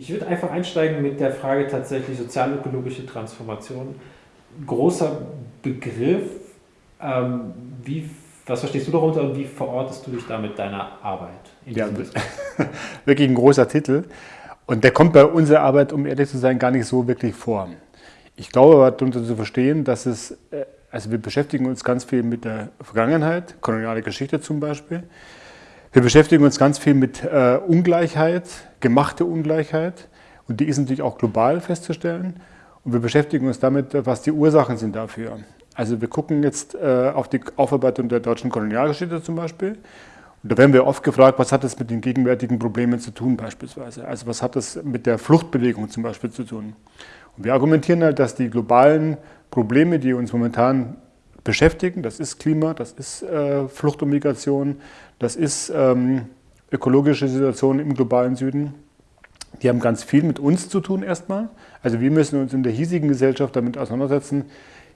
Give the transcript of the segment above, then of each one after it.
Ich würde einfach einsteigen mit der Frage tatsächlich sozialökologische Transformation. Großer Begriff. Ähm, wie, was verstehst du darunter und wie verortest du dich damit deiner Arbeit? ja, wirklich ein großer Titel. Und der kommt bei unserer Arbeit, um ehrlich zu sein, gar nicht so wirklich vor. Ich glaube aber darunter zu verstehen, dass es, äh, also wir beschäftigen uns ganz viel mit der Vergangenheit, koloniale Geschichte zum Beispiel. Wir beschäftigen uns ganz viel mit äh, Ungleichheit, gemachte Ungleichheit. Und die ist natürlich auch global festzustellen. Und wir beschäftigen uns damit, was die Ursachen sind dafür. Also wir gucken jetzt äh, auf die Aufarbeitung der deutschen Kolonialgeschichte zum Beispiel. Und da werden wir oft gefragt, was hat das mit den gegenwärtigen Problemen zu tun beispielsweise? Also was hat das mit der Fluchtbewegung zum Beispiel zu tun? Und wir argumentieren halt, dass die globalen Probleme, die uns momentan beschäftigen, das ist Klima, das ist äh, Flucht und Migration, das ist ähm, ökologische Situation im globalen Süden, die haben ganz viel mit uns zu tun erstmal. Also wir müssen uns in der hiesigen Gesellschaft damit auseinandersetzen,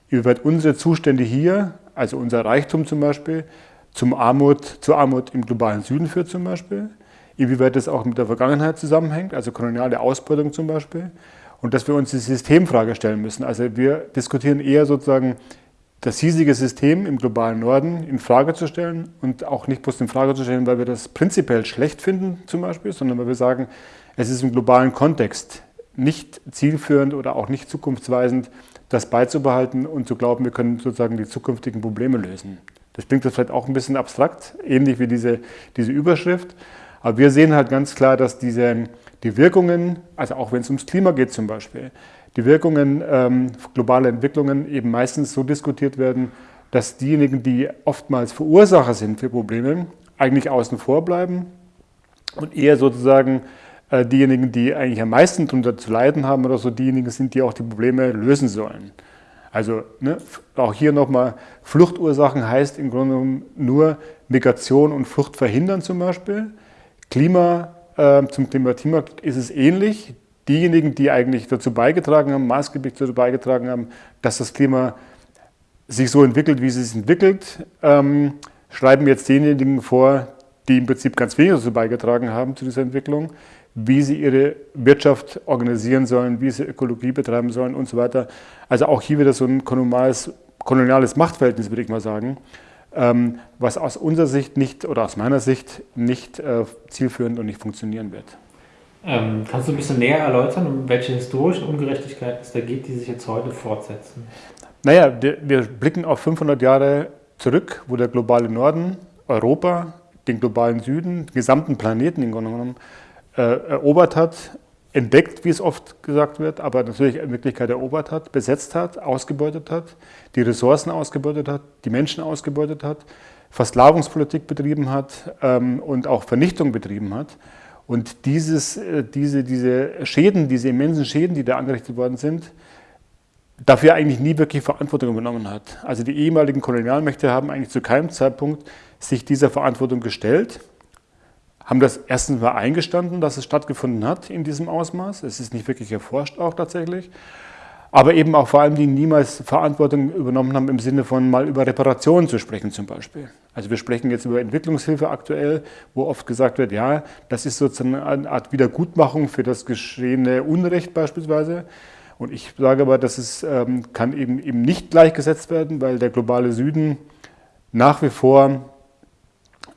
inwieweit unsere Zustände hier, also unser Reichtum zum Beispiel, zum Armut, zur Armut im globalen Süden führt zum Beispiel, inwieweit das auch mit der Vergangenheit zusammenhängt, also koloniale Ausbeutung zum Beispiel, und dass wir uns die Systemfrage stellen müssen. Also wir diskutieren eher sozusagen das hiesige System im globalen Norden in Frage zu stellen und auch nicht bloß in Frage zu stellen, weil wir das prinzipiell schlecht finden zum Beispiel, sondern weil wir sagen, es ist im globalen Kontext nicht zielführend oder auch nicht zukunftsweisend, das beizubehalten und zu glauben, wir können sozusagen die zukünftigen Probleme lösen. Das klingt vielleicht auch ein bisschen abstrakt, ähnlich wie diese, diese Überschrift. Aber wir sehen halt ganz klar, dass diese, die Wirkungen, also auch wenn es ums Klima geht zum Beispiel, die Wirkungen ähm, globaler Entwicklungen eben meistens so diskutiert werden, dass diejenigen, die oftmals Verursacher sind für Probleme, eigentlich außen vor bleiben und eher sozusagen äh, diejenigen, die eigentlich am meisten darunter zu leiden haben oder so, diejenigen sind, die auch die Probleme lösen sollen. Also ne, auch hier nochmal, Fluchtursachen heißt im Grunde genommen nur Migration und Flucht verhindern zum Beispiel. Klima, äh, zum Klimathema ist es ähnlich. Diejenigen, die eigentlich dazu beigetragen haben, maßgeblich dazu beigetragen haben, dass das Klima sich so entwickelt, wie es sich entwickelt, ähm, schreiben jetzt denjenigen vor, die im Prinzip ganz wenig dazu beigetragen haben zu dieser Entwicklung, wie sie ihre Wirtschaft organisieren sollen, wie sie Ökologie betreiben sollen und so weiter. Also auch hier wieder so ein koloniales, Machtverhältnis, würde ich mal sagen, was aus unserer Sicht nicht oder aus meiner Sicht nicht äh, zielführend und nicht funktionieren wird. Ähm, kannst du ein bisschen näher erläutern, um welche historischen Ungerechtigkeiten es da geht, die sich jetzt heute fortsetzen? Naja, wir, blicken auf 500 Jahre zurück, wo der globale Norden, Europa, den globalen Süden, den gesamten Planeten im Grunde genommen äh, erobert hat, entdeckt, wie es oft gesagt wird, aber natürlich in Wirklichkeit erobert hat, besetzt hat, ausgebeutet hat, die Ressourcen ausgebeutet hat, die Menschen ausgebeutet hat, Versklavungspolitik betrieben hat ähm, und auch Vernichtung betrieben hat. Und dieses, äh, diese, diese Schäden, diese immensen Schäden, die da angerichtet worden sind, dafür eigentlich nie wirklich Verantwortung übernommen hat. Also die ehemaligen Kolonialmächte haben eigentlich zu keinem Zeitpunkt sich dieser Verantwortung gestellt haben das erstens mal eingestanden, dass es stattgefunden hat in diesem Ausmaß. Es ist nicht wirklich erforscht auch tatsächlich. Aber eben auch vor allem, die niemals Verantwortung übernommen haben im Sinne von mal über Reparationen zu sprechen zum Beispiel. Also wir sprechen jetzt über Entwicklungshilfe aktuell, wo oft gesagt wird, ja, das ist sozusagen eine Art Wiedergutmachung für das geschehene Unrecht beispielsweise. Und ich sage aber, dass es ähm, kann eben, eben nicht gleichgesetzt werden, weil der globale Süden nach wie vor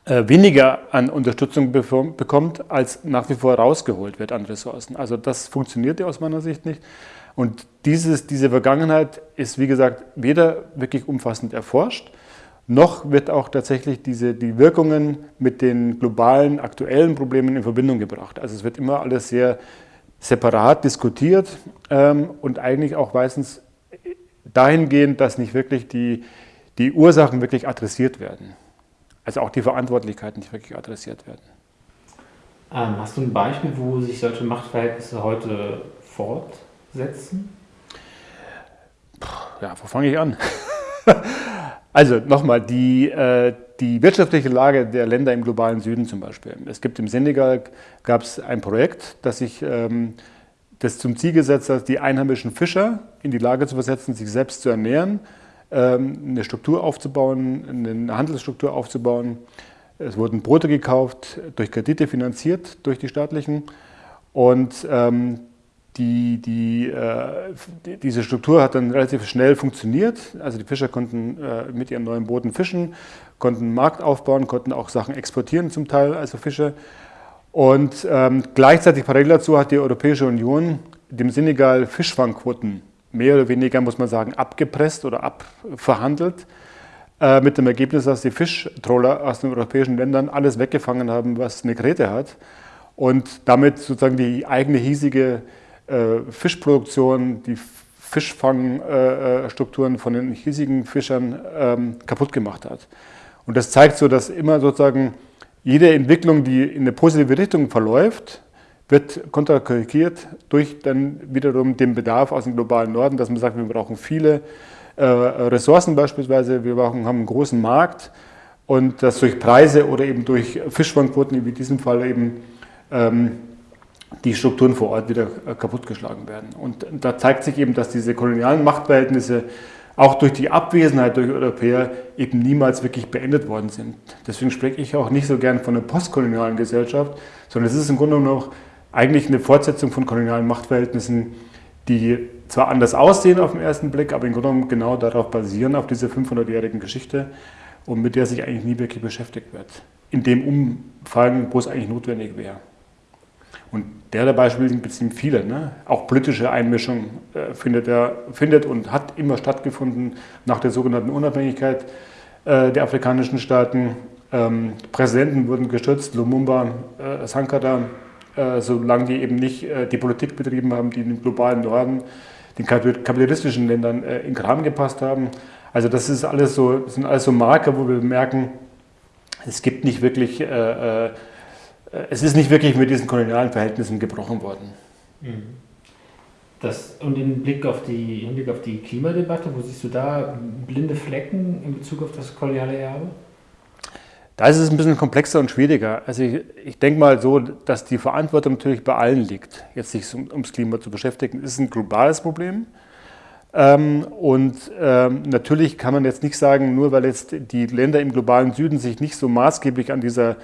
weniger an Unterstützung bekommt, als nach wie vor rausgeholt wird an Ressourcen. Also das funktioniert ja aus meiner Sicht nicht. Und dieses, diese Vergangenheit ist, wie gesagt, weder wirklich umfassend erforscht, noch wird auch tatsächlich diese, die Wirkungen mit den globalen, aktuellen Problemen in Verbindung gebracht. Also es wird immer alles sehr separat diskutiert ähm, und eigentlich auch meistens dahingehend, dass nicht wirklich die, die Ursachen wirklich adressiert werden. Also auch die Verantwortlichkeiten nicht wirklich adressiert werden. Ähm, hast du ein Beispiel, wo sich solche Machtverhältnisse heute fortsetzen? Ja, wo fange ich an? also nochmal, die, äh, die wirtschaftliche Lage der Länder im globalen Süden zum Beispiel. Es gibt im Senegal gab es ein Projekt, das sich ähm, das zum Ziel gesetzt hat, die einheimischen Fischer in die Lage zu versetzen, sich selbst zu ernähren eine Struktur aufzubauen, eine Handelsstruktur aufzubauen. Es wurden Brote gekauft, durch Kredite finanziert, durch die staatlichen. Und ähm, die, die, äh, diese Struktur hat dann relativ schnell funktioniert. Also die Fischer konnten äh, mit ihrem neuen Booten fischen, konnten einen Markt aufbauen, konnten auch Sachen exportieren zum Teil, also Fische. Und ähm, gleichzeitig parallel dazu hat die Europäische Union dem Senegal Fischfangquoten mehr oder weniger, muss man sagen, abgepresst oder abverhandelt. Äh, mit dem Ergebnis, dass die Fischtroller aus den europäischen Ländern alles weggefangen haben, was eine Krete hat. Und damit sozusagen die eigene hiesige äh, Fischproduktion, die Fischfangstrukturen äh, von den hiesigen Fischern ähm, kaputt gemacht hat. Und das zeigt so, dass immer sozusagen jede Entwicklung, die in eine positive Richtung verläuft, wird konterkarikiert durch dann wiederum den Bedarf aus dem globalen Norden, dass man sagt, wir brauchen viele äh, Ressourcen beispielsweise, wir brauchen, haben einen großen Markt und das durch Preise oder eben durch Fischfangquoten, wie in diesem Fall eben ähm, die Strukturen vor Ort wieder äh, kaputtgeschlagen werden. Und da zeigt sich eben, dass diese kolonialen Machtverhältnisse auch durch die Abwesenheit durch Europäer eben niemals wirklich beendet worden sind. Deswegen spreche ich auch nicht so gern von einer postkolonialen Gesellschaft, sondern es ist im Grunde genommen noch eigentlich eine Fortsetzung von kolonialen Machtverhältnissen, die zwar anders aussehen auf den ersten Blick, aber im Grunde genommen genau darauf basieren, auf dieser 500-jährigen Geschichte und mit der sich eigentlich nie wirklich beschäftigt wird. In dem Umfang, wo es eigentlich notwendig wäre. Und der der Beispiele sind beziehen viele. Ne? Auch politische Einmischung äh, findet, er, findet und hat immer stattgefunden nach der sogenannten Unabhängigkeit äh, der afrikanischen Staaten. Ähm, Präsidenten wurden gestürzt, Lumumba, äh, Sankara, äh, solange die eben nicht äh, die Politik betrieben haben, die im globalen Norden, den kapitalistischen Ländern äh, in Kram gepasst haben. Also das ist alles so, sind alles so Marker, wo wir merken, es gibt nicht wirklich äh, es ist nicht wirklich mit diesen kolonialen Verhältnissen gebrochen worden. Mhm. Das, und im Blick auf die, im Blick auf die Klimadebatte, wo siehst du da blinde Flecken in Bezug auf das koloniale Erbe? Da ist es ein bisschen komplexer und schwieriger. Also ich, ich denke mal so, dass die Verantwortung natürlich bei allen liegt, jetzt sich um, ums Klima zu beschäftigen. Es ist ein globales Problem. Ähm, und ähm, natürlich kann man jetzt nicht sagen, nur weil jetzt die Länder im globalen Süden sich nicht so maßgeblich an dieser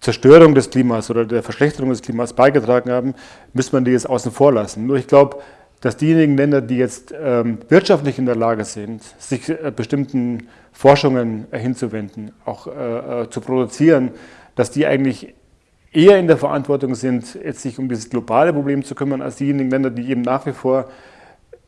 Zerstörung des Klimas oder der Verschlechterung des Klimas beigetragen haben, müsste man die jetzt außen vor lassen. Nur ich glaube, dass diejenigen Länder, die jetzt ähm, wirtschaftlich in der Lage sind, sich äh, bestimmten Forschungen äh, hinzuwenden, auch äh, äh, zu produzieren, dass die eigentlich eher in der Verantwortung sind, jetzt sich um dieses globale Problem zu kümmern, als diejenigen Länder, die eben nach wie vor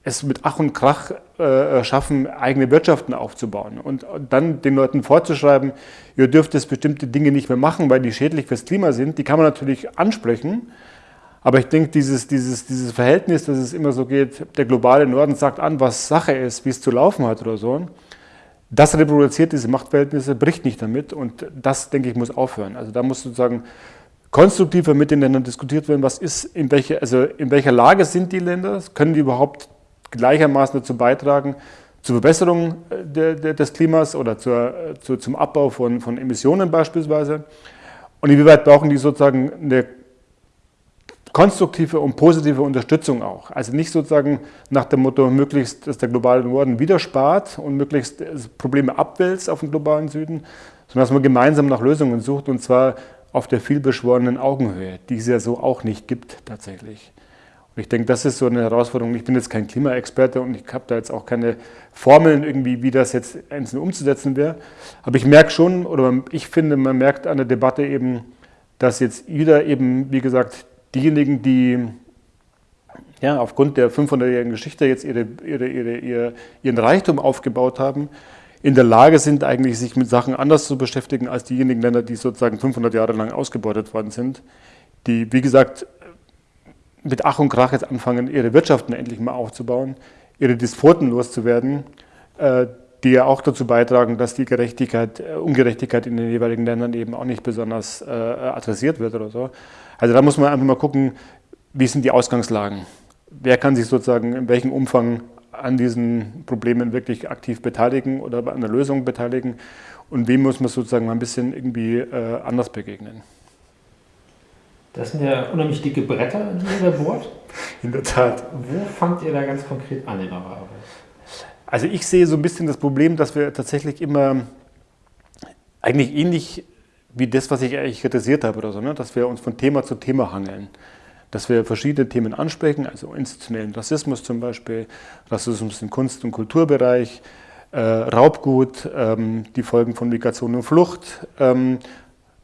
es mit Ach und Krach äh, schaffen, eigene Wirtschaften aufzubauen und, dann den Leuten vorzuschreiben, ihr dürft jetzt bestimmte Dinge nicht mehr machen, weil die schädlich fürs Klima sind, die kann man natürlich ansprechen. Aber ich denke, dieses, dieses, dieses Verhältnis, dass es immer so geht, der globale Norden sagt an, was Sache ist, wie es zu laufen hat oder so, das reproduziert diese Machtverhältnisse, bricht nicht damit und das, denke ich, muss aufhören. Also da muss sozusagen konstruktiver mit den Ländern diskutiert werden, was ist, in, welche, also in welcher Lage sind die Länder, können die überhaupt gleichermaßen dazu beitragen, zur Verbesserung äh, de, de, des Klimas oder zur, äh, zu, zum Abbau von, von Emissionen beispielsweise. Und inwieweit brauchen die sozusagen eine konstruktive und positive Unterstützung auch. Also nicht sozusagen nach dem Motto, möglichst, dass der globale Norden wieder spart und möglichst Probleme abwälzt auf den globalen Süden, sondern dass man gemeinsam nach Lösungen sucht und zwar auf der vielbeschworenen Augenhöhe, die es ja so auch nicht gibt tatsächlich. Und ich denke, das ist so eine Herausforderung. Ich bin jetzt kein Klimaexperte und ich habe da jetzt auch keine Formeln irgendwie, wie das jetzt einzeln umzusetzen wäre. Aber ich merke schon, oder ich finde, man merkt an der Debatte eben, dass jetzt wieder eben, wie gesagt, diejenigen, die ja, aufgrund der 500-jährigen Geschichte jetzt ihre, ihre, ihre, ihren Reichtum aufgebaut haben, in der Lage sind, eigentlich sich mit Sachen anders zu beschäftigen als diejenigen Länder, die sozusagen 500 Jahre lang ausgebeutet worden sind, die, wie gesagt, mit Ach und Krach jetzt anfangen, ihre Wirtschaften endlich mal aufzubauen, ihre Despoten loszuwerden, äh, die ja auch dazu beitragen, dass die Gerechtigkeit, äh, Ungerechtigkeit in den jeweiligen Ländern eben auch nicht besonders äh, adressiert wird oder so. Also da muss man einfach mal gucken, wie sind die Ausgangslagen? Wer kann sich sozusagen in welchem Umfang an diesen Problemen wirklich aktiv beteiligen oder an der Lösung beteiligen und wem muss man sozusagen mal ein bisschen irgendwie anders begegnen? Das sind ja unheimlich dicke Bretter, die ihr da bohrt. In der Tat. Wo fangt ihr da ganz konkret an in eurer Arbeit? Also ich sehe so ein bisschen das Problem, dass wir tatsächlich immer eigentlich ähnlich wie das, was ich eigentlich kritisiert habe oder so, ne? dass wir uns von Thema zu Thema hangeln. dass wir verschiedene Themen ansprechen, also institutionellen Rassismus zum Beispiel, Rassismus im Kunst- und Kulturbereich, äh, Raubgut, ähm, die Folgen von Migration und Flucht, ähm,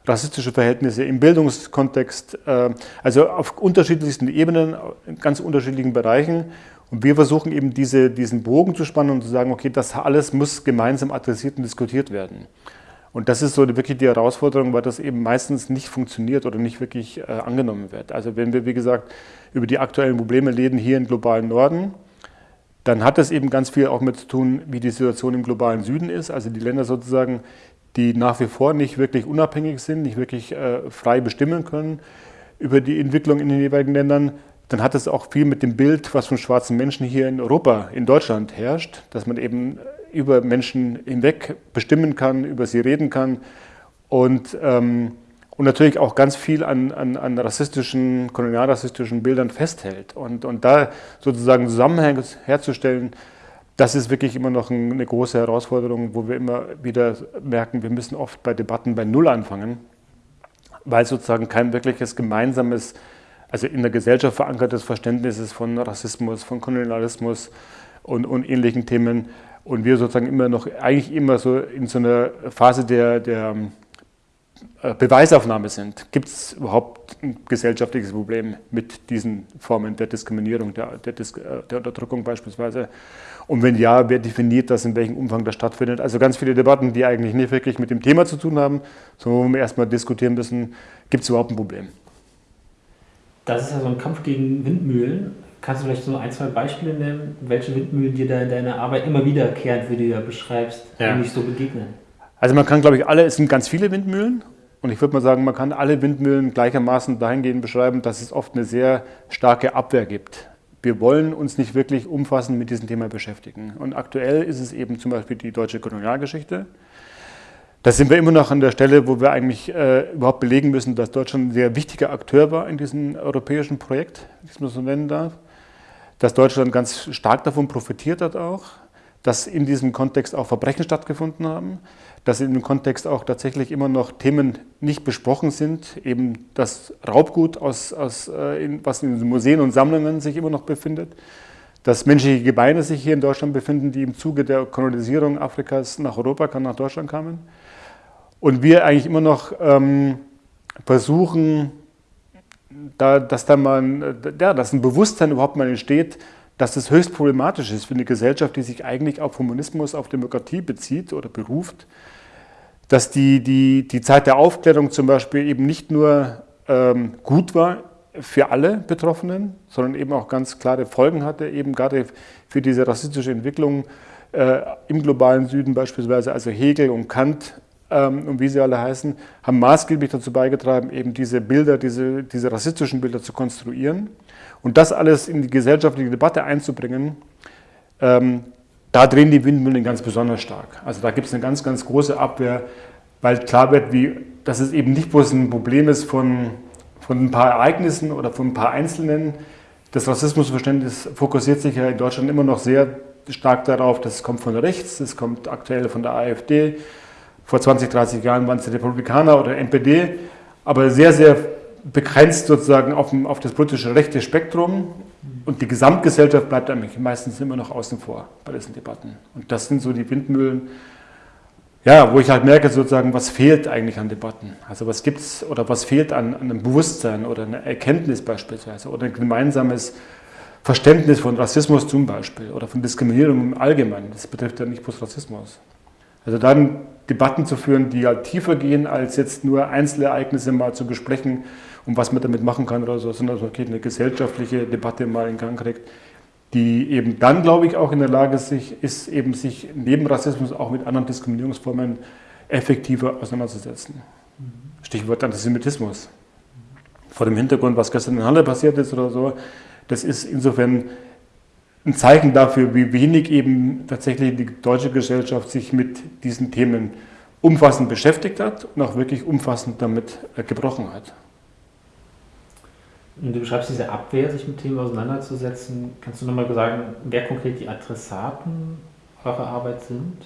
rassistische Verhältnisse im Bildungskontext, äh, also auf unterschiedlichsten Ebenen, in ganz unterschiedlichen Bereichen. Und wir versuchen eben diese, diesen Bogen zu spannen und zu sagen, okay, das alles muss gemeinsam adressiert und diskutiert werden. Und das ist so wirklich die Herausforderung, weil das eben meistens nicht funktioniert oder nicht wirklich äh, angenommen wird. Also wenn wir, wie gesagt, über die aktuellen Probleme reden hier im globalen Norden, dann hat das eben ganz viel auch mit zu tun, wie die Situation im globalen Süden ist. Also die Länder sozusagen, die nach wie vor nicht wirklich unabhängig sind, nicht wirklich äh, frei bestimmen können über die Entwicklung in den jeweiligen Ländern, dann hat es auch viel mit dem Bild, was von schwarzen Menschen hier in Europa, in Deutschland herrscht, dass man eben über Menschen hinweg bestimmen kann, über sie reden kann und, ähm, und natürlich auch ganz viel an, an, an rassistischen, kolonialrassistischen Bildern festhält. Und, und da sozusagen Zusammenhänge herzustellen, das ist wirklich immer noch eine große Herausforderung, wo wir immer wieder merken, wir müssen oft bei Debatten bei Null anfangen, weil sozusagen kein wirkliches gemeinsames, also in der Gesellschaft verankertes Verständnis ist von Rassismus, von Kolonialismus und, und ähnlichen Themen und wir sozusagen immer noch, eigentlich immer so in so einer Phase der, der äh, Beweisaufnahme sind. Gibt es überhaupt ein gesellschaftliches Problem mit diesen Formen der Diskriminierung, der, der, Dis äh, der Unterdrückung beispielsweise? Und wenn ja, wer definiert das, in welchem Umfang das stattfindet? Also ganz viele Debatten, die eigentlich nicht wirklich mit dem Thema zu tun haben, sondern wo wir erstmal diskutieren müssen, gibt es überhaupt ein Problem? Das ist ja so ein Kampf gegen Windmühlen. Kannst du vielleicht so ein, zwei Beispiele nennen, welche Windmühlen dir da in deiner Arbeit immer wiederkehrend, wie du ja beschreibst, ja. eigentlich so begegnen? Also man kann, glaube ich, alle, es sind ganz viele Windmühlen und ich würde mal sagen, man kann alle Windmühlen gleichermaßen dahingehend beschreiben, dass es oft eine sehr starke Abwehr gibt. Wir wollen uns nicht wirklich umfassend mit diesem Thema beschäftigen. Und aktuell ist es eben zum Beispiel die deutsche Kolonialgeschichte. Da sind wir immer noch an der Stelle, wo wir eigentlich äh, überhaupt belegen müssen, dass Deutschland ein sehr wichtiger Akteur war in diesem europäischen Projekt, wie ich es mal so nennen darf. Dass Deutschland ganz stark davon profitiert hat auch, dass in diesem Kontext auch Verbrechen stattgefunden haben, dass in dem Kontext auch tatsächlich immer noch Themen nicht besprochen sind, eben das Raubgut, aus, aus, äh, in, was in Museen und Sammlungen sich immer noch befindet, dass menschliche Gebeine sich hier in Deutschland befinden, die im Zuge der Kolonisierung Afrikas nach Europa, nach Deutschland kamen. Und wir eigentlich immer noch ähm, versuchen, da, dass da mal ja, dass ein Bewusstsein überhaupt mal entsteht, dass es höchst problematisch ist für eine Gesellschaft, die sich eigentlich auf Humanismus, auf Demokratie bezieht oder beruft, dass die, die, die Zeit der Aufklärung zum Beispiel eben nicht nur ähm, gut war für alle Betroffenen, sondern eben auch ganz klare Folgen hatte, eben gerade für diese rassistische Entwicklung äh, im globalen Süden beispielsweise, also Hegel und Kant ähm, und wie sie alle heißen, haben maßgeblich dazu beigetragen, eben diese Bilder, diese, diese rassistischen Bilder zu konstruieren und das alles in die gesellschaftliche Debatte einzubringen. Ähm, da drehen die Windmühlen ganz besonders stark. Also da gibt es eine ganz, ganz große Abwehr, weil klar wird, wie, dass es eben nicht bloß ein Problem ist von, von ein paar Ereignissen oder von ein paar Einzelnen. Das Rassismusverständnis fokussiert sich ja in Deutschland immer noch sehr stark darauf, das kommt von rechts, das kommt aktuell von der AfD, vor 20, 30 Jahren waren es die Republikaner oder NPD, aber sehr, sehr begrenzt sozusagen auf, auf das politische rechte Spektrum. Und die Gesamtgesellschaft bleibt eigentlich meistens immer noch außen vor bei diesen Debatten. Und das sind so die Windmühlen, ja, wo ich halt merke sozusagen, was fehlt eigentlich an Debatten. Also was gibt es oder was fehlt an, an einem Bewusstsein oder einer Erkenntnis beispielsweise oder ein gemeinsames Verständnis von Rassismus zum Beispiel oder von Diskriminierung im Allgemeinen. Das betrifft ja nicht bloß Rassismus. Also dann Debatten zu führen, die halt tiefer gehen, als jetzt nur Einzelereignisse mal zu besprechen und was man damit machen kann oder so, sondern okay, eine gesellschaftliche Debatte mal in Gang kriegt, die eben dann, glaube ich, auch in der Lage sich, ist, eben sich neben Rassismus auch mit anderen Diskriminierungsformen effektiver auseinanderzusetzen. Stichwort Antisemitismus. Vor dem Hintergrund, was gestern in Halle passiert ist oder so, das ist insofern ein Zeichen dafür, wie wenig eben tatsächlich die deutsche Gesellschaft sich mit diesen Themen umfassend beschäftigt hat und auch wirklich umfassend damit äh, gebrochen hat. Und du beschreibst diese Abwehr, sich mit Themen auseinanderzusetzen. Kannst du nochmal sagen, wer konkret die Adressaten eurer Arbeit sind?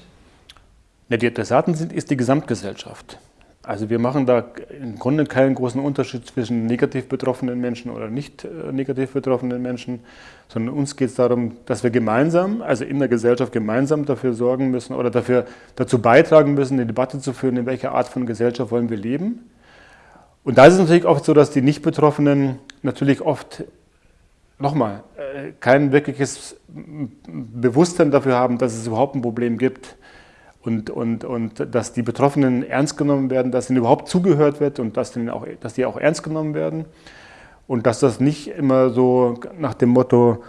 Ja, die Adressaten sind, ist die Gesamtgesellschaft. Also wir machen da im Grunde keinen großen Unterschied zwischen negativ betroffenen Menschen oder nicht äh, negativ betroffenen Menschen, sondern uns geht es darum, dass wir gemeinsam, also in der Gesellschaft gemeinsam dafür sorgen müssen oder dafür, dazu beitragen müssen, eine Debatte zu führen, in welcher Art von Gesellschaft wollen wir leben. Und da ist es natürlich oft so, dass die Nicht-Betroffenen natürlich oft, nochmal, äh, kein wirkliches Bewusstsein dafür haben, dass es überhaupt ein Problem gibt und, und, und dass die Betroffenen ernst genommen werden, dass ihnen überhaupt zugehört wird und dass, auch, dass die auch ernst genommen werden. Und dass das nicht immer so nach dem Motto,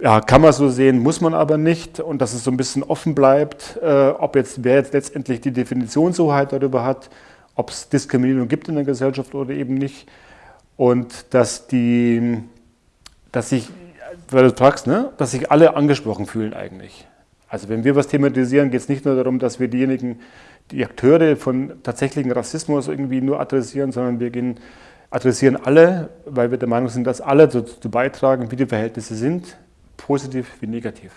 ja, kann man so sehen, muss man aber nicht. Und dass es so ein bisschen offen bleibt, äh, ob jetzt, wer jetzt letztendlich die Definitionshoheit darüber hat, ob es Diskriminierung gibt in der Gesellschaft oder eben nicht. Und dass die, dass sich, weil du fragst, ne, dass sich alle angesprochen fühlen eigentlich. Also wenn wir was thematisieren, geht es nicht nur darum, dass wir diejenigen, die Akteure von tatsächlichen Rassismus irgendwie nur adressieren, sondern wir gehen, adressieren alle, weil wir der Meinung sind, dass alle dazu beitragen, wie die Verhältnisse sind, positiv wie negativ.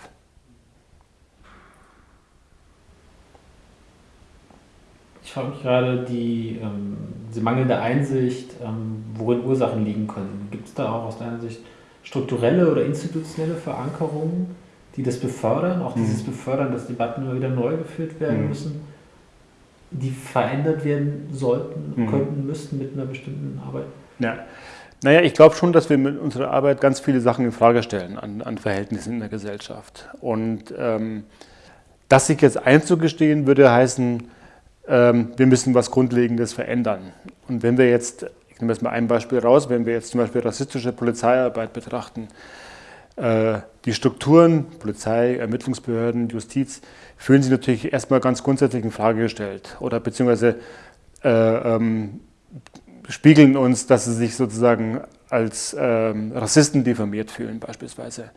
Ich frage mich gerade, die, ähm, diese mangelnde Einsicht, ähm, worin Ursachen liegen können. Gibt es da auch aus deiner Sicht strukturelle oder institutionelle Verankerungen, die das befördern, auch dieses mhm. Befördern, dass Debatten immer wieder neu geführt werden mhm. müssen, die verändert werden sollten, mhm. könnten, müssten mit einer bestimmten Arbeit? Ja. Naja, ich glaube schon, dass wir mit unserer Arbeit ganz viele Sachen in Frage stellen an, an Verhältnissen in der Gesellschaft. Und ähm, das sich jetzt einzugestehen, würde heißen, ähm, wir müssen was Grundlegendes verändern. Und wenn wir jetzt, ich nehme jetzt mal ein Beispiel raus, wenn wir jetzt zum Beispiel rassistische Polizeiarbeit betrachten, die Strukturen, Polizei, Ermittlungsbehörden, Justiz, fühlen sich natürlich erstmal ganz grundsätzlich in Frage gestellt oder beziehungsweise äh, ähm, spiegeln uns, dass sie sich sozusagen als ähm, Rassisten diffamiert fühlen beispielsweise.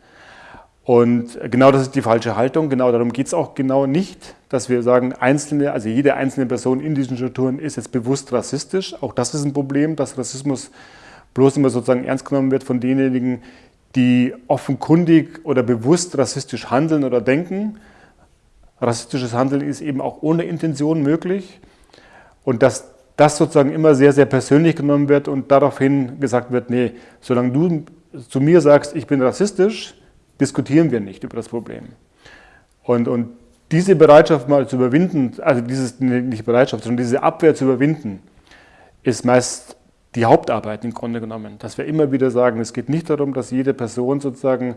Und genau das ist die falsche Haltung, genau darum geht es auch genau nicht, dass wir sagen, einzelne, also jede einzelne Person in diesen Strukturen ist jetzt bewusst rassistisch. Auch das ist ein Problem, dass Rassismus bloß immer sozusagen ernst genommen wird von denjenigen, die offenkundig oder bewusst rassistisch handeln oder denken. Rassistisches Handeln ist eben auch ohne Intention möglich. Und dass das sozusagen immer sehr, sehr persönlich genommen wird und daraufhin gesagt wird, nee, solange du zu mir sagst, ich bin rassistisch, diskutieren wir nicht über das Problem. Und, und diese Bereitschaft mal zu überwinden, also dieses, nicht Bereitschaft, sondern diese Abwehr zu überwinden, ist meist die Hauptarbeit im Grunde genommen. Dass wir immer wieder sagen, es geht nicht darum, dass jede Person sozusagen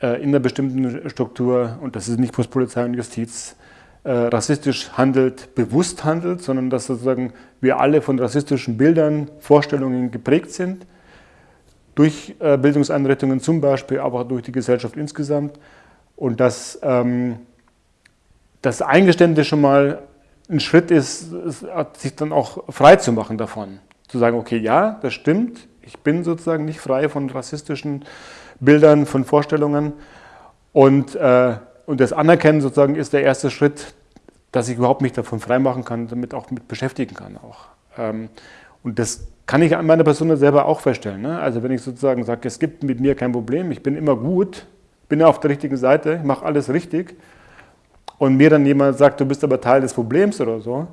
äh, in einer bestimmten Struktur, und das ist nicht bloß Polizei und Justiz, äh, rassistisch handelt, bewusst handelt, sondern dass sozusagen wir alle von rassistischen Bildern, Vorstellungen geprägt sind, durch äh, Bildungseinrichtungen zum Beispiel, aber auch durch die Gesellschaft insgesamt. Und dass ähm, das Eingeständnis schon mal ein Schritt ist, sich dann auch frei zu machen davon zu sagen, okay, ja, das stimmt, ich bin sozusagen nicht frei von rassistischen Bildern, von Vorstellungen und, äh, und das Anerkennen sozusagen ist der erste Schritt, dass ich überhaupt mich davon freimachen kann, damit auch mit beschäftigen kann auch. Ähm, und das kann ich an meiner Person selber auch feststellen. Ne? Also wenn ich sozusagen sage, es gibt mit mir kein Problem, ich bin immer gut, bin auf der richtigen Seite, ich mache alles richtig und mir dann jemand sagt, du bist aber Teil des Problems oder so,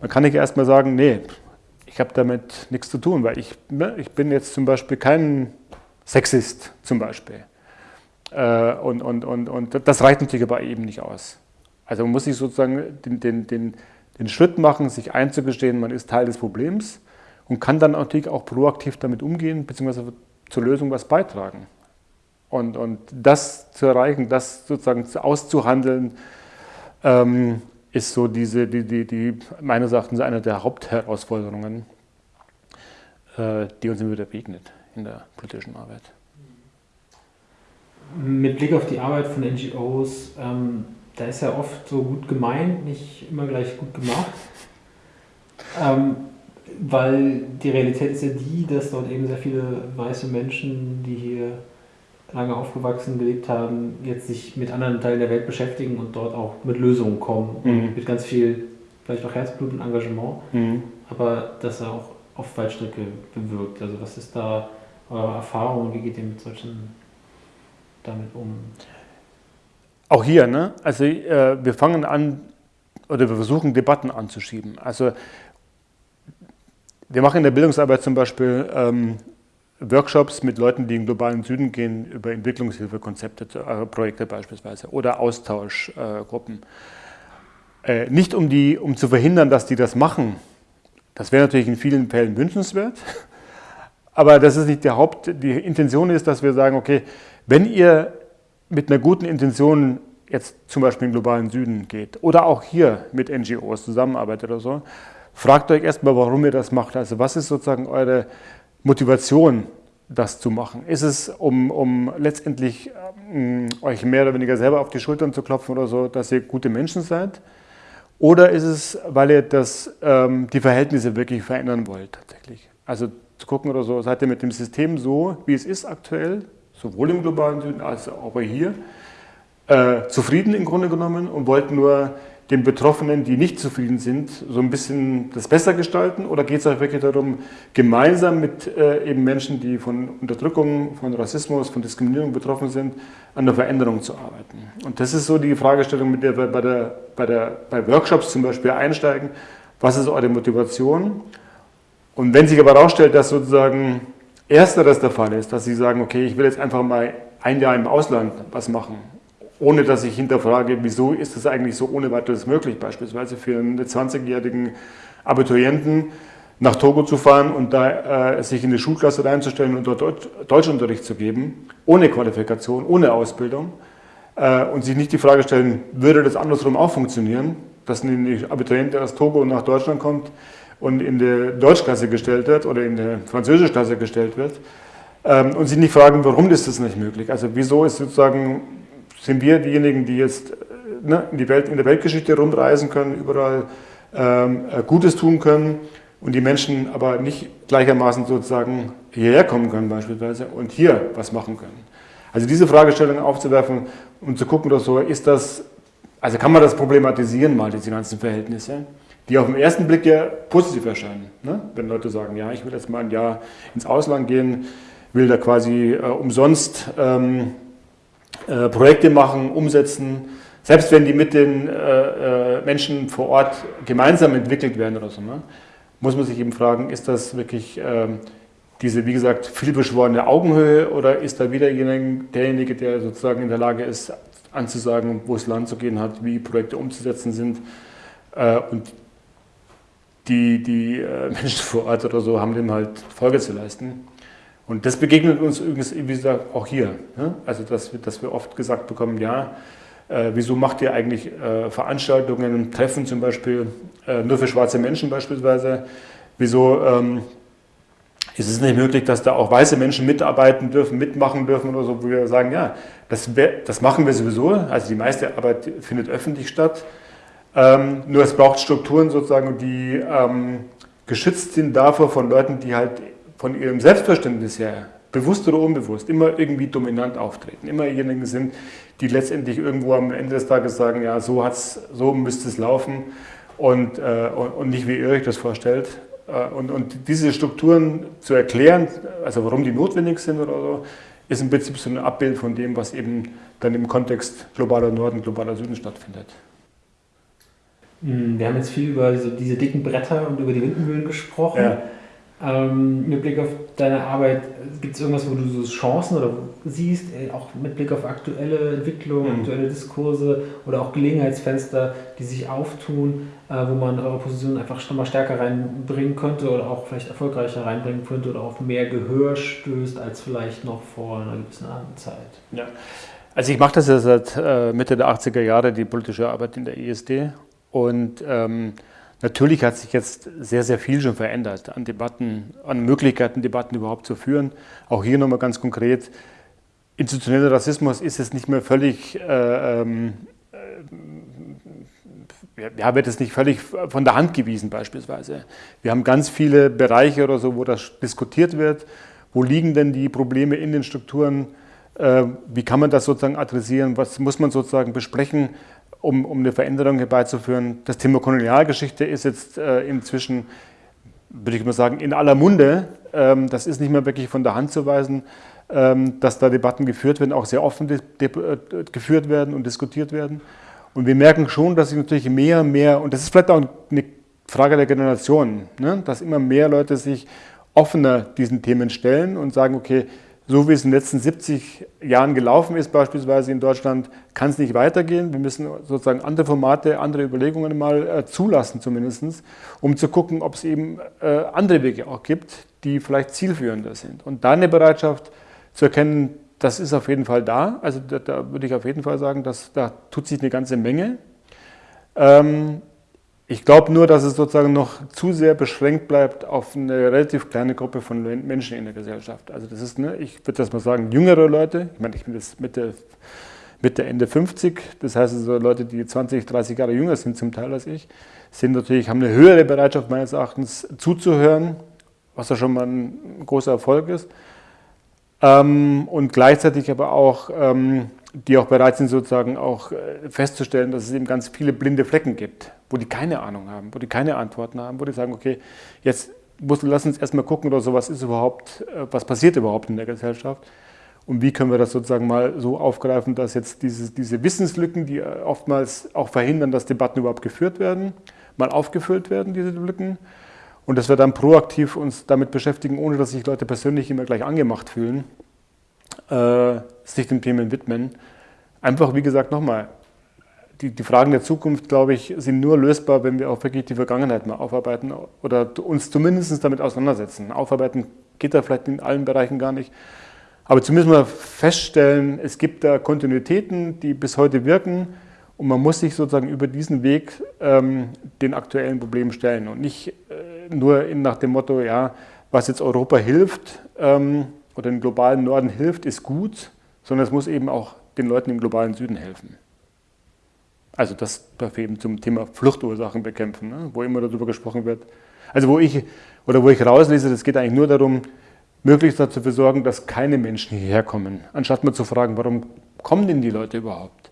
dann kann ich erstmal sagen, nee, ich habe damit nichts zu tun, weil ich, ne, ich bin jetzt zum Beispiel kein Sexist zum Beispiel. Äh, und, und, und, und das reicht natürlich aber eben nicht aus. Also man muss sich sozusagen den, den, den, den Schritt machen, sich einzugestehen, man ist Teil des Problems und kann dann natürlich auch proaktiv damit umgehen, beziehungsweise zur Lösung was beitragen. Und, und das zu erreichen, das sozusagen auszuhandeln, ähm, ist so diese, die, die, die meines Erachtens eine der Hauptherausforderungen, äh, die uns immer wieder begegnet in der politischen Arbeit. Mit Blick auf die Arbeit von NGOs, ähm, da ist ja oft so gut gemeint, nicht immer gleich gut gemacht. Ähm, weil die Realität ist ja die, dass dort eben sehr viele weiße Menschen, die hier lange aufgewachsen, gelebt haben, jetzt sich mit anderen Teilen der Welt beschäftigen und dort auch mit Lösungen kommen. Mhm. mit ganz viel, vielleicht auch Herzblut und Engagement, mhm. aber das er auch auf Waldstrecke bewirkt. Also was ist da eure Erfahrung und wie geht ihr mit solchen damit um? Auch hier, ne? Also äh, wir fangen an, oder wir versuchen Debatten anzuschieben. Also wir machen in der Bildungsarbeit zum Beispiel ähm, Workshops mit Leuten, die im globalen Süden gehen, über Entwicklungshilfekonzepte, äh, Projekte beispielsweise oder Austauschgruppen. Äh, nicht um, die, um zu verhindern, dass die das machen. Das wäre natürlich in vielen Fällen wünschenswert. Aber das ist nicht der Haupt, die Intention ist, dass wir sagen, okay, wenn ihr mit einer guten Intention jetzt zum Beispiel im globalen Süden geht oder auch hier mit NGOs zusammenarbeitet oder so, fragt euch erstmal, warum ihr das macht. Also was ist sozusagen eure Motivation, das zu machen? Ist es, um, um letztendlich ähm, euch mehr oder weniger selber auf die Schultern zu klopfen oder so, dass ihr gute Menschen seid? Oder ist es, weil ihr das, ähm, die Verhältnisse wirklich verändern wollt tatsächlich? Also zu gucken oder so, seid ihr mit dem System so, wie es ist aktuell, sowohl im globalen Süden als auch hier, äh, zufrieden im Grunde genommen und wollt nur den Betroffenen, die nicht zufrieden sind, so ein bisschen das besser gestalten? Oder geht es euch wirklich darum, gemeinsam mit äh, eben Menschen, die von Unterdrückung, von Rassismus, von Diskriminierung betroffen sind, an der Veränderung zu arbeiten? Und das ist so die Fragestellung, mit der wir bei, der, bei, der, bei Workshops zum Beispiel einsteigen. Was ist eure Motivation? Und wenn sich aber herausstellt, dass sozusagen ersteres der Fall ist, dass sie sagen, okay, ich will jetzt einfach mal ein Jahr im Ausland was machen ohne dass ich hinterfrage, wieso ist das eigentlich so ohne weiteres möglich, beispielsweise für einen 20-jährigen Abiturienten nach Togo zu fahren und da äh, sich in die Schulklasse reinzustellen und dort Deutschunterricht zu geben, ohne Qualifikation, ohne Ausbildung äh, und sich nicht die Frage stellen, würde das andersrum auch funktionieren, dass ein Abiturient, aus Togo nach Deutschland kommt und in die Deutschklasse gestellt wird oder in die Französischklasse gestellt wird ähm, und sich nicht fragen, warum ist das nicht möglich? Also wieso ist sozusagen sind wir diejenigen, die jetzt äh, ne, in, die Welt, in der Weltgeschichte rumreisen können, überall ähm, äh, Gutes tun können und die Menschen aber nicht gleichermaßen sozusagen hierher kommen können beispielsweise und hier was machen können. Also diese Fragestellung aufzuwerfen und zu gucken, so ist das, also kann man das problematisieren mal, diese ganzen Verhältnisse, die auf den ersten Blick ja positiv erscheinen. Ne? Wenn Leute sagen, ja, ich will jetzt mal ein Jahr ins Ausland gehen, will da quasi äh, umsonst ähm, äh, Projekte machen, umsetzen, selbst wenn die mit den äh, äh, Menschen vor Ort gemeinsam entwickelt werden oder so, ne, muss man sich eben fragen, ist das wirklich ähm, diese, wie gesagt, vielbeschworene Augenhöhe oder ist da wieder derjenige, der sozusagen in der Lage ist, anzusagen, wo es Land zu gehen hat, wie Projekte umzusetzen sind äh, und die, die Menschen vor Ort oder so haben dem halt Folge zu leisten. Und das begegnet uns übrigens, wie gesagt, auch hier. Ne? Also, dass wir, dass wir oft gesagt bekommen, ja, äh, wieso macht ihr eigentlich äh, Veranstaltungen, Treffen zum Beispiel, äh, nur für schwarze Menschen beispielsweise? Wieso ähm, ist es nicht möglich, dass da auch weiße Menschen mitarbeiten dürfen, mitmachen dürfen oder so, wo wir sagen, ja, das, das machen wir sowieso, also die meiste Arbeit findet öffentlich statt, ähm, nur es braucht Strukturen sozusagen, die ähm, geschützt sind davor von Leuten, die halt von ihrem Selbstverständnis her, bewusst oder unbewusst, immer irgendwie dominant auftreten. Immer diejenigen sind, die letztendlich irgendwo am Ende des Tages sagen, ja, so, hat's, so müsste es laufen und, äh, und, nicht wie ihr euch das vorstellt. Äh, und, und diese Strukturen zu erklären, also warum die notwendig sind oder so, ist im Prinzip so ein Abbild von dem, was eben dann im Kontext globaler Norden, globaler Süden stattfindet. Hm, wir haben jetzt viel über diese, diese dicken Bretter und über die Windmühlen gesprochen. Ja. Ähm, mit Blick auf deine Arbeit, gibt es irgendwas, wo du so Chancen oder siehst, äh, auch mit Blick auf aktuelle Entwicklungen, mhm. aktuelle Diskurse oder auch Gelegenheitsfenster, die sich auftun, äh, wo man eure Position einfach schon mal stärker reinbringen könnte oder auch vielleicht erfolgreicher reinbringen könnte oder auf mehr Gehör stößt als vielleicht noch vor einer gewissen anderen Zeit? Ja. Also ich mache das ja seit äh, Mitte der 80er Jahre, die politische Arbeit in der ISD und ähm, Natürlich hat sich jetzt sehr, sehr viel schon verändert an Debatten, an Möglichkeiten, Debatten überhaupt zu führen. Auch hier nochmal ganz konkret, institutioneller Rassismus ist es nicht mehr völlig, äh, ähm, äh, ja, wird es nicht völlig von der Hand gewiesen beispielsweise. Wir haben ganz viele Bereiche oder so, wo das diskutiert wird. Wo liegen denn die Probleme in den Strukturen? Äh, wie kann man das sozusagen adressieren? Was muss man sozusagen besprechen? Um, um eine Veränderung herbeizuführen. Das Thema Kolonialgeschichte ist jetzt äh, inzwischen, würde ich mal sagen, in aller Munde. Ähm, das ist nicht mehr wirklich von der Hand zu weisen, ähm, dass da Debatten geführt werden, auch sehr offen äh, geführt werden und diskutiert werden. Und wir merken schon, dass sich natürlich mehr und mehr, und das ist vielleicht auch eine Frage der Generation, ne? dass immer mehr Leute sich offener diesen Themen stellen und sagen, okay, so wie es in den letzten 70 Jahren gelaufen ist, beispielsweise in Deutschland, kann es nicht weitergehen. Wir müssen sozusagen andere Formate, andere Überlegungen mal äh, zulassen zumindest, um zu gucken, ob es eben äh, andere Wege auch gibt, die vielleicht zielführender sind. Und da eine Bereitschaft zu erkennen, das ist auf jeden Fall da. Also da, da würde ich auf jeden Fall sagen, dass da tut sich eine ganze Menge. Ähm, ich glaube nur, dass es sozusagen noch zu sehr beschränkt bleibt auf eine relativ kleine Gruppe von Menschen in der Gesellschaft. Also das ist, ne, ich würde das mal sagen, jüngere Leute, ich meine, ich bin jetzt Mitte, Mitte, Ende 50, das heißt also Leute, die 20, 30 Jahre jünger sind zum Teil als ich, sind natürlich, haben eine höhere Bereitschaft meines Erachtens zuzuhören, was ja schon mal ein großer Erfolg ist. Ähm, und gleichzeitig aber auch ähm, die auch bereit sind, sozusagen auch äh, festzustellen, dass es eben ganz viele blinde Flecken gibt, wo die keine Ahnung haben, wo die keine Antworten haben, wo die sagen, okay, jetzt muss, lass uns erstmal gucken oder so, was ist überhaupt, äh, was passiert überhaupt in der Gesellschaft und wie können wir das sozusagen mal so aufgreifen, dass jetzt diese, diese Wissenslücken, die äh, oftmals auch verhindern, dass Debatten überhaupt geführt werden, mal aufgefüllt werden, diese Lücken. Und dass wir dann proaktiv uns damit beschäftigen, ohne dass sich Leute persönlich immer gleich angemacht fühlen, äh, sich den Themen widmen. Einfach, wie gesagt, nochmal, die, die Fragen der Zukunft, glaube ich, sind nur lösbar, wenn wir auch wirklich die Vergangenheit mal aufarbeiten oder uns zumindest damit auseinandersetzen. Aufarbeiten geht da vielleicht in allen Bereichen gar nicht. Aber zumindest mal feststellen, es gibt da Kontinuitäten, die bis heute wirken und man muss sich sozusagen über diesen Weg ähm, den aktuellen Problemen stellen und nicht äh, nur in, nach dem Motto, ja, was jetzt Europa hilft, ähm, oder dem globalen Norden hilft, ist gut, sondern es muss eben auch den Leuten im globalen Süden helfen. Also das eben zum Thema Fluchtursachen bekämpfen, ne, wo immer darüber gesprochen wird. Also wo ich, oder wo ich rauslese, das geht eigentlich nur darum, möglichst dafür sorgen, dass keine Menschen hierher kommen, anstatt mal zu fragen, warum kommen denn die Leute überhaupt?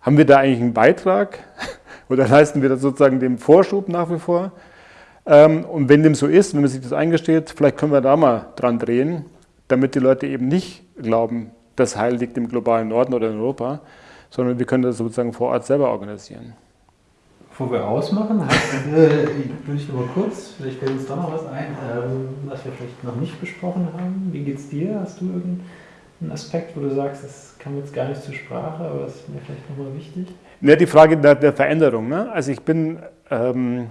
Haben wir da eigentlich einen Beitrag oder leisten wir da sozusagen den Vorschub nach wie vor? Ähm, und wenn dem so ist, wenn man sich das eingesteht, vielleicht können wir da mal dran drehen damit die Leute eben nicht glauben, das Heil liegt im globalen Norden oder in Europa, sondern wir können das sozusagen vor Ort selber organisieren. Bevor wir ausmachen, äh, würde ich nur mal kurz, vielleicht fällt uns da noch was ein, ähm, was wir vielleicht noch nicht besprochen haben. Wie geht es dir? Hast du irgendeinen Aspekt, wo du sagst, das kam jetzt gar nicht zur Sprache, aber das ist mir vielleicht nochmal wichtig? Ja, die Frage der, der Veränderung. Ne? Also ich bin... Ähm,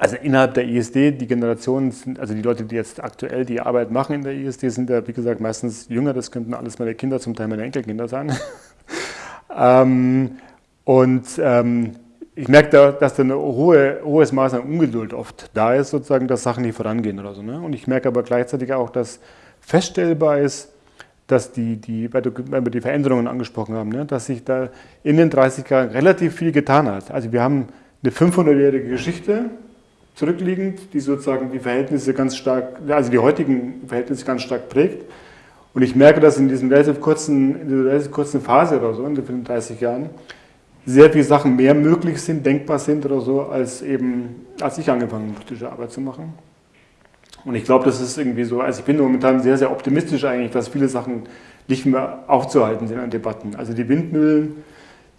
also innerhalb der ISD, die Generationen, sind, also die Leute, die jetzt aktuell die Arbeit machen in der ISD, sind ja, wie gesagt, meistens jünger. Das könnten alles meine Kinder, zum Teil meine Enkelkinder sein. ähm, und ähm, ich merke, da, dass da ein hohe, hohes Maß an Ungeduld oft da ist, sozusagen, dass Sachen nicht vorangehen oder so. Ne? Und ich merke aber gleichzeitig auch, dass feststellbar ist, dass die, die, weil, wir die Veränderungen angesprochen haben, ne? dass sich da in den 30 Jahren relativ viel getan hat. Also wir haben eine 500-jährige Geschichte, zurückliegend, die sozusagen die Verhältnisse ganz stark, also die heutigen Verhältnisse ganz stark prägt. Und ich merke, dass in, diesem relativ kurzen, in dieser relativ kurzen Phase oder so, in den 30 Jahren, sehr viele Sachen mehr möglich sind, denkbar sind oder so, als eben, als ich angefangen habe, politische Arbeit zu machen. Und ich glaube, das ist irgendwie so, also ich bin momentan sehr, sehr optimistisch eigentlich, dass viele Sachen nicht mehr aufzuhalten sind an Debatten. Also die Windmühlen,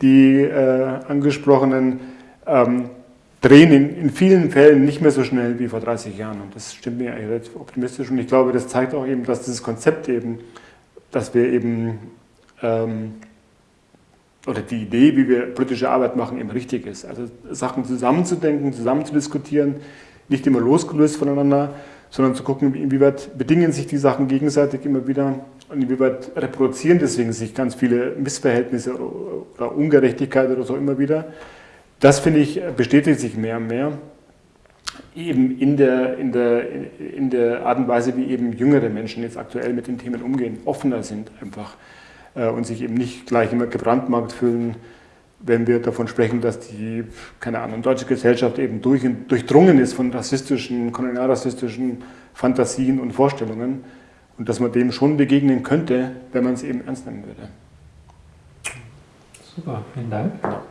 die äh, angesprochenen, ähm, drehen in, in, vielen Fällen nicht mehr so schnell wie vor 30 Jahren. Und das stimmt mir relativ optimistisch. Und ich glaube, das zeigt auch eben, dass dieses Konzept eben, dass wir eben, ähm, oder die Idee, wie wir politische Arbeit machen, eben richtig ist. Also Sachen zusammenzudenken, zusammen zu diskutieren, nicht immer losgelöst voneinander, sondern zu gucken, inwieweit bedingen sich die Sachen gegenseitig immer wieder und inwieweit reproduzieren deswegen sich ganz viele Missverhältnisse oder Ungerechtigkeit oder so immer wieder das finde ich bestätigt sich mehr und mehr, eben in der, in, der, in der Art und Weise, wie eben jüngere Menschen jetzt aktuell mit den Themen umgehen, offener sind einfach äh, und sich eben nicht gleich immer gebrandmarkt fühlen, wenn wir davon sprechen, dass die, keine Ahnung, deutsche Gesellschaft eben durch, durchdrungen ist von rassistischen, kolonialrassistischen Fantasien und Vorstellungen und dass man dem schon begegnen könnte, wenn man es eben ernst nehmen würde. Super, vielen Dank. Ja.